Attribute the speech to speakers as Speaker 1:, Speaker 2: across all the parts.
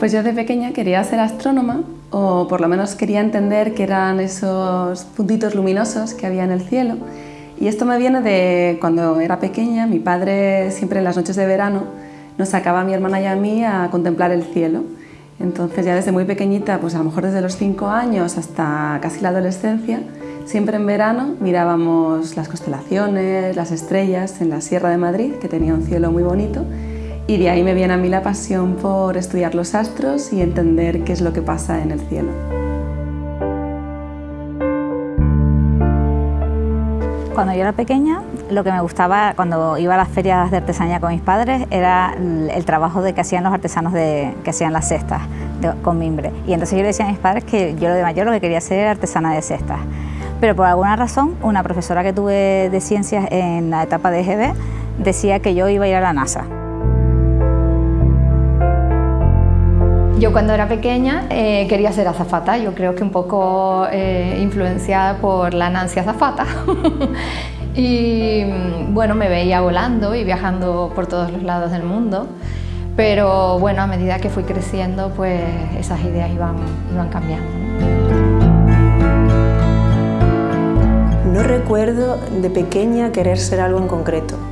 Speaker 1: Pues yo de pequeña quería ser astrónoma o por lo menos quería entender qué eran esos puntitos luminosos que había en el cielo. Y esto me viene de cuando era pequeña, mi padre siempre en las noches de verano nos sacaba a mi hermana y a mí a contemplar el cielo. Entonces ya desde muy pequeñita, pues a lo mejor desde los cinco años hasta casi la adolescencia, siempre en verano mirábamos las constelaciones, las estrellas en la Sierra de Madrid, que tenía un cielo muy bonito, y de ahí me viene a mí la pasión por estudiar los astros y entender qué es lo que pasa en el cielo.
Speaker 2: Cuando yo era pequeña, lo que me gustaba cuando iba a las ferias de artesanía con mis padres era el trabajo de que hacían los artesanos de, que hacían las cestas con mimbre. Y entonces yo le decía a mis padres que yo de mayor lo que quería ser era artesana de cestas. Pero por alguna razón, una profesora que tuve de ciencias en la etapa de EGB decía que yo iba a ir a la NASA.
Speaker 3: Yo cuando era pequeña eh, quería ser azafata, yo creo que un poco eh, influenciada por la Nancy Azafata. y mm, bueno, me veía volando y viajando por todos los lados del mundo. Pero bueno, a medida que fui creciendo, pues esas ideas iban, iban cambiando.
Speaker 4: No recuerdo de pequeña querer ser algo en concreto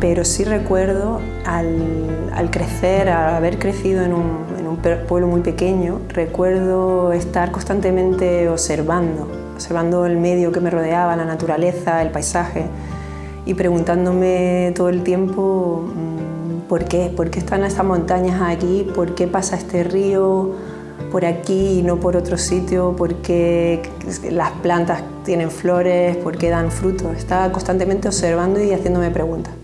Speaker 4: pero sí recuerdo al, crecer, al haber crecido en un, pueblo muy pequeño, recuerdo estar constantemente observando, observando el medio que me rodeaba, la naturaleza, el paisaje, y preguntándome todo el tiempo mm, por qué, por qué están estas montañas aquí, por qué pasa este río por aquí y no por otro sitio, por qué las plantas tienen flores, por qué dan frutos. Estaba constantemente observando y haciéndome preguntas.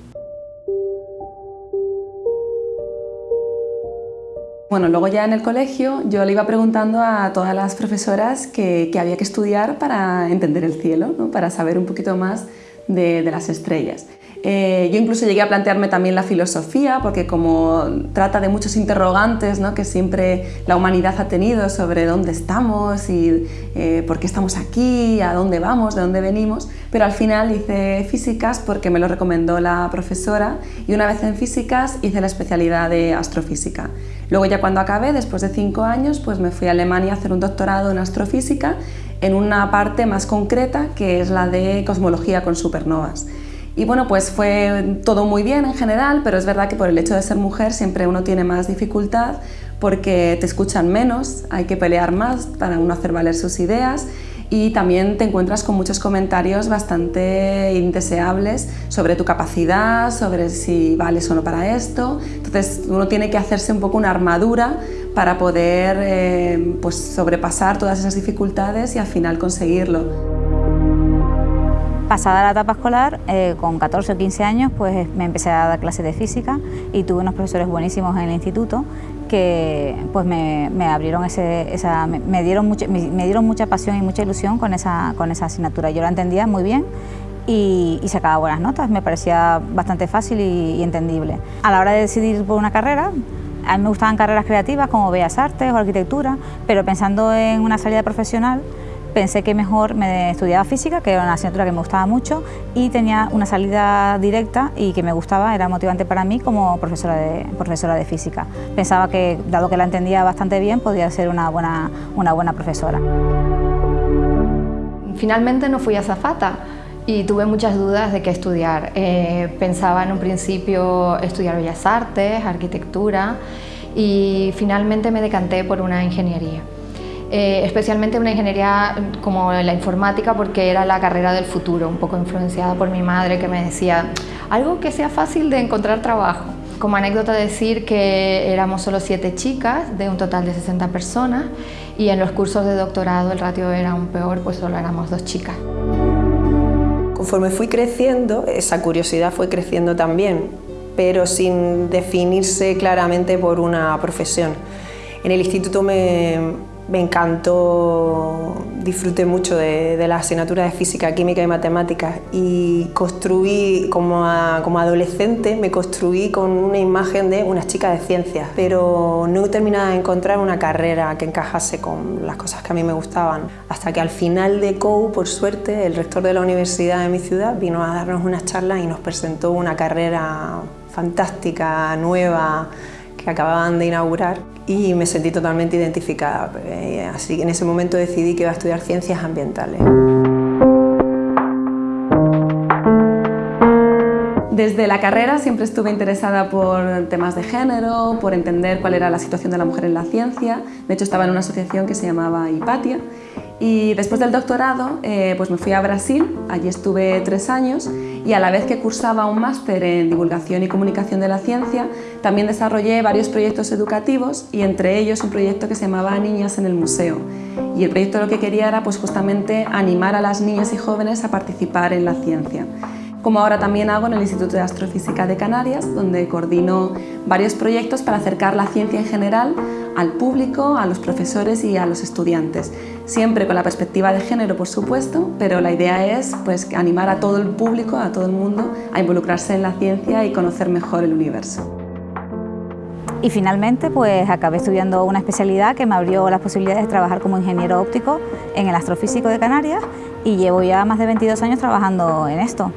Speaker 1: Bueno, luego ya en el colegio yo le iba preguntando a todas las profesoras que, había que estudiar para entender el cielo, para saber un poquito más de las estrellas. Eh, yo incluso llegué a plantearme también la filosofía, porque como trata de muchos interrogantes ¿no? que siempre la humanidad ha tenido sobre dónde estamos y eh, por qué estamos aquí, a dónde vamos, de dónde venimos, pero al final hice físicas porque me lo recomendó la profesora y una vez en físicas hice la especialidad de astrofísica. Luego ya cuando acabé, después de cinco años, pues me fui a Alemania a hacer un doctorado en astrofísica en una parte más concreta que es la de cosmología con supernovas. Y bueno, pues fue todo muy bien en general, pero es verdad que por el hecho de ser mujer siempre uno tiene más dificultad porque te escuchan menos, hay que pelear más para uno hacer valer sus ideas y también te encuentras con muchos comentarios bastante indeseables sobre tu capacidad, sobre si vales o no para esto. Entonces uno tiene que hacerse un poco una armadura para poder eh, pues sobrepasar todas esas dificultades y al final conseguirlo.
Speaker 2: Pasada la etapa escolar, eh, con 14 o 15 años, pues me empecé a dar clases de física y tuve unos profesores buenísimos en el instituto que pues me, abrieron esa, me, dieron mucha, me, dieron mucha pasión y mucha ilusión con esa, con esa asignatura. Yo la entendía muy bien y, sacaba buenas notas, me parecía bastante fácil y, y entendible. A la hora de decidir por una carrera, a mí me gustaban carreras creativas como Bellas Artes o Arquitectura, pero pensando en una salida profesional, pensé que mejor me estudiaba física, que era una asignatura que me gustaba mucho y tenía una salida directa y que me gustaba, era motivante para mí como profesora de, profesora de física. Pensaba que, dado que la entendía bastante bien, podía ser una buena, una buena profesora.
Speaker 3: Finalmente no fui a Zafata y tuve muchas dudas de qué estudiar. Eh, pensaba en un principio estudiar Bellas Artes, Arquitectura y finalmente me decanté por una ingeniería. Eh, especialmente una ingeniería como la informática porque era la carrera del futuro, un poco influenciada por mi madre que me decía algo que sea fácil de encontrar trabajo. Como anécdota decir que éramos solo siete chicas de un total de 60 personas y en los cursos de doctorado el ratio era aún peor, pues solo éramos dos chicas.
Speaker 4: Conforme fui creciendo, esa curiosidad fue creciendo también, pero sin definirse claramente por una profesión. En el instituto me, me encantó, disfruté mucho de, la asignatura de física, química y matemáticas y construí, como, como adolescente, me construí con una imagen de una chica de ciencias, pero no terminaba de encontrar una carrera que encajase con las cosas que a mí me gustaban. Hasta que al final de COU, por suerte, el rector de la universidad de mi ciudad vino a darnos una charla y nos presentó una carrera fantástica, nueva, que acababan de inaugurar y me sentí totalmente identificada. Eh, así que en ese momento decidí que iba a estudiar ciencias ambientales.
Speaker 1: Desde la carrera siempre estuve interesada por temas de género, por entender cuál era la situación de la mujer en la ciencia. De hecho, estaba en una asociación que se llamaba Hipatia. Y después del doctorado eh, pues me fui a Brasil, allí estuve tres años y a la vez que cursaba un máster en divulgación y comunicación de la ciencia, también desarrollé varios proyectos educativos y entre ellos un proyecto que se llamaba Niñas en el Museo. Y el proyecto lo que quería era pues, justamente animar a las niñas y jóvenes a participar en la ciencia como ahora también hago en el Instituto de Astrofísica de Canarias, donde coordino varios proyectos para acercar la ciencia en general al público, a los profesores y a los estudiantes. Siempre con la perspectiva de género, por supuesto, pero la idea es pues, animar a todo el público, a todo el mundo, a involucrarse en la ciencia y conocer mejor el universo.
Speaker 2: Y finalmente pues acabé estudiando una especialidad que me abrió las posibilidades de trabajar como ingeniero óptico en el Astrofísico de Canarias y llevo ya más de 22 años trabajando en esto.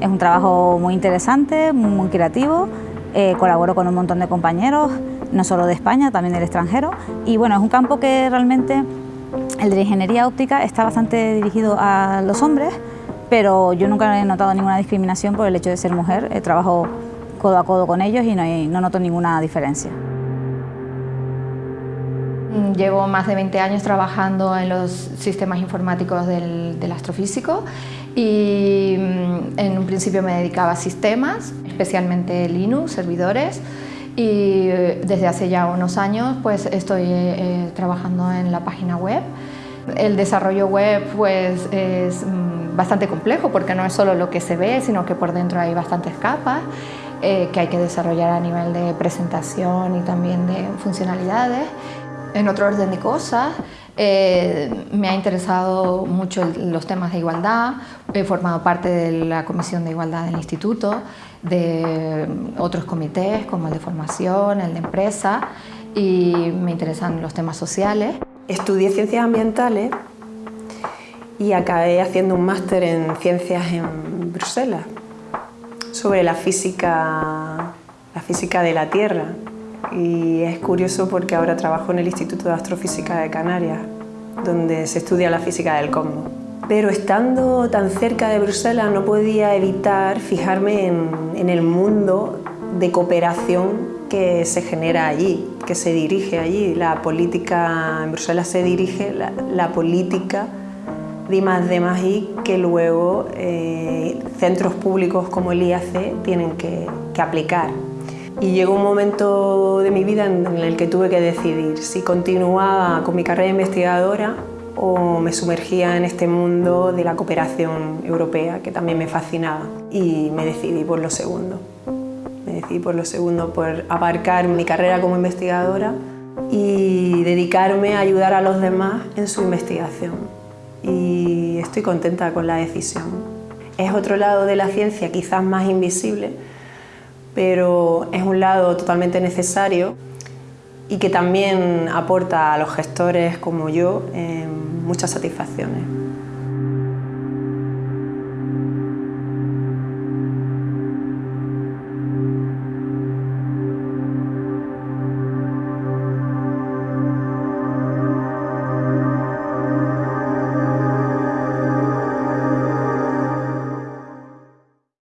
Speaker 2: Es un trabajo muy interesante, muy creativo, eh, colaboro con un montón de compañeros, no solo de España, también del extranjero, y bueno, es un campo que realmente, el de ingeniería óptica, está bastante dirigido a los hombres, pero yo nunca he notado ninguna discriminación por el hecho de ser mujer, eh, trabajo codo a codo con ellos y no, no noto ninguna diferencia.
Speaker 3: Llevo más de 20 años trabajando en los sistemas informáticos del, del astrofísico y mm, en un principio me dedicaba a sistemas, especialmente Linux, servidores, y eh, desde hace ya unos años pues estoy eh, eh, trabajando en la página web. El desarrollo web pues es mm, bastante complejo porque no es solo lo que se ve, sino que por dentro hay bastantes capas que hay que desarrollar a nivel de presentación y también de funcionalidades. En otro orden de cosas, eh, me ha interesado mucho los temas de igualdad, he formado parte de la Comisión de Igualdad del Instituto, de otros comités como el de formación, el de empresa y me interesan los temas sociales.
Speaker 4: Estudié ciencias ambientales y acabé haciendo un máster en ciencias en Bruselas sobre la física, la física de la Tierra y es curioso porque ahora trabajo en el Instituto de Astrofísica de Canarias, donde se estudia la física del cosmos. Pero estando tan cerca de Bruselas no podía evitar fijarme en, el mundo de cooperación que se genera allí, que se dirige allí. La política, en Bruselas se dirige la, política de I que luego eh, centros públicos como el IAC tienen que aplicar. Y llegó un momento de mi vida en el que tuve que decidir si continuaba con mi carrera investigadora o me sumergía en este mundo de la cooperación europea que también me fascinaba y me decidí por lo segundo. Me decidí por lo segundo, por abarcar mi carrera como investigadora y dedicarme a ayudar a los demás en su investigación. Y estoy contenta con la decisión. Es otro lado de la ciencia quizás más invisible, pero es un lado totalmente necesario y que también aporta a los gestores como yo muchas satisfacciones.